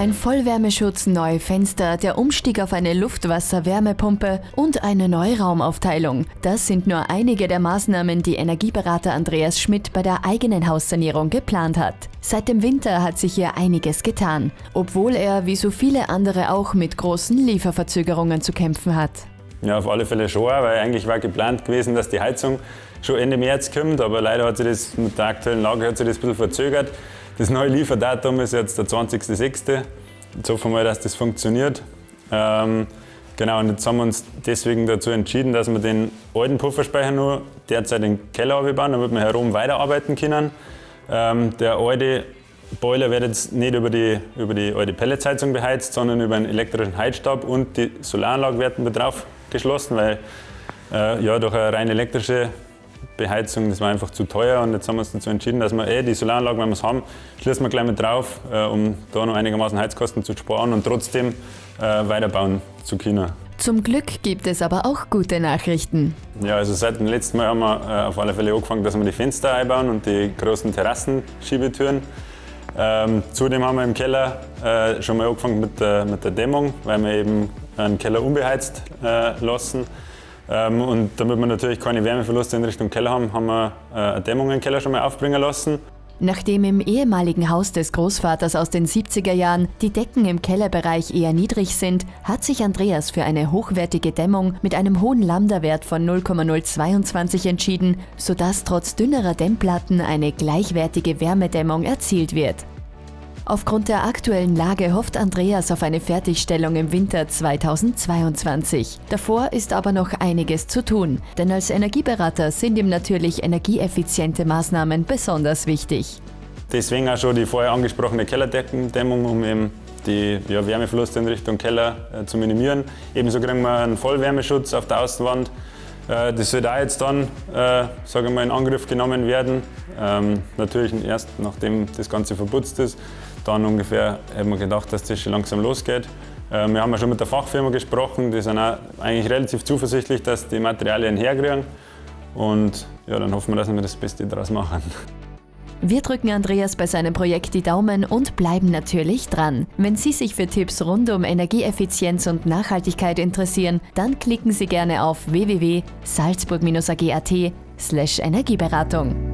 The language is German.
Ein Vollwärmeschutz, neue Fenster, der Umstieg auf eine Luftwasser-Wärmepumpe und eine Neuraumaufteilung. Das sind nur einige der Maßnahmen, die Energieberater Andreas Schmidt bei der eigenen Haussanierung geplant hat. Seit dem Winter hat sich hier einiges getan, obwohl er, wie so viele andere auch, mit großen Lieferverzögerungen zu kämpfen hat. Ja, auf alle Fälle schon, weil eigentlich war geplant gewesen, dass die Heizung schon Ende März kommt, aber leider hat sich das mit der aktuellen Lage hat sich das ein bisschen verzögert. Das neue Lieferdatum ist jetzt der 20.06. Jetzt hoffen wir dass das funktioniert. Ähm, genau, und jetzt haben wir uns deswegen dazu entschieden, dass wir den alten Pufferspeicher nur derzeit in den Keller bauen, damit wir herum weiterarbeiten können. Ähm, der alte Boiler wird jetzt nicht über die, über die alte Pelletsheizung beheizt, sondern über einen elektrischen Heizstab und die Solaranlage werden mit drauf geschlossen, weil äh, ja, durch eine rein elektrische Beheizung, das war einfach zu teuer und jetzt haben wir uns dazu entschieden, dass wir eh die Solaranlage, wenn wir es haben, schließen wir gleich mit drauf, äh, um da noch einigermaßen Heizkosten zu sparen und trotzdem äh, weiterbauen zu können. Zum Glück gibt es aber auch gute Nachrichten. Ja, also seit dem letzten Mal haben wir äh, auf alle Fälle angefangen, dass wir die Fenster einbauen und die großen Terrassenschiebetüren. Ähm, zudem haben wir im Keller äh, schon mal angefangen mit der, mit der Dämmung, weil wir eben einen Keller unbeheizt äh, lassen. Ähm, und damit wir natürlich keine Wärmeverluste in Richtung Keller haben, haben wir äh, eine Dämmung im Keller schon mal aufbringen lassen. Nachdem im ehemaligen Haus des Großvaters aus den 70er Jahren die Decken im Kellerbereich eher niedrig sind, hat sich Andreas für eine hochwertige Dämmung mit einem hohen Lambda-Wert von 0,022 entschieden, sodass trotz dünnerer Dämmplatten eine gleichwertige Wärmedämmung erzielt wird. Aufgrund der aktuellen Lage hofft Andreas auf eine Fertigstellung im Winter 2022. Davor ist aber noch einiges zu tun, denn als Energieberater sind ihm natürlich energieeffiziente Maßnahmen besonders wichtig. Deswegen auch schon die vorher angesprochene Kellerdeckendämmung, um eben die ja, Wärmeverluste in Richtung Keller äh, zu minimieren. Ebenso kriegen wir einen Vollwärmeschutz auf der Außenwand. Äh, das wird auch jetzt dann äh, sage ich mal, in Angriff genommen werden. Ähm, natürlich erst nachdem das Ganze verputzt ist dann ungefähr haben wir gedacht, dass das schon langsam losgeht. Äh, wir haben ja schon mit der Fachfirma gesprochen, die sind auch eigentlich relativ zuversichtlich, dass die Materialien herkriegen. Und ja, dann hoffen wir, dass wir das Beste daraus machen. Wir drücken Andreas bei seinem Projekt die Daumen und bleiben natürlich dran. Wenn Sie sich für Tipps rund um Energieeffizienz und Nachhaltigkeit interessieren, dann klicken Sie gerne auf www.salzburg-ag.at Energieberatung.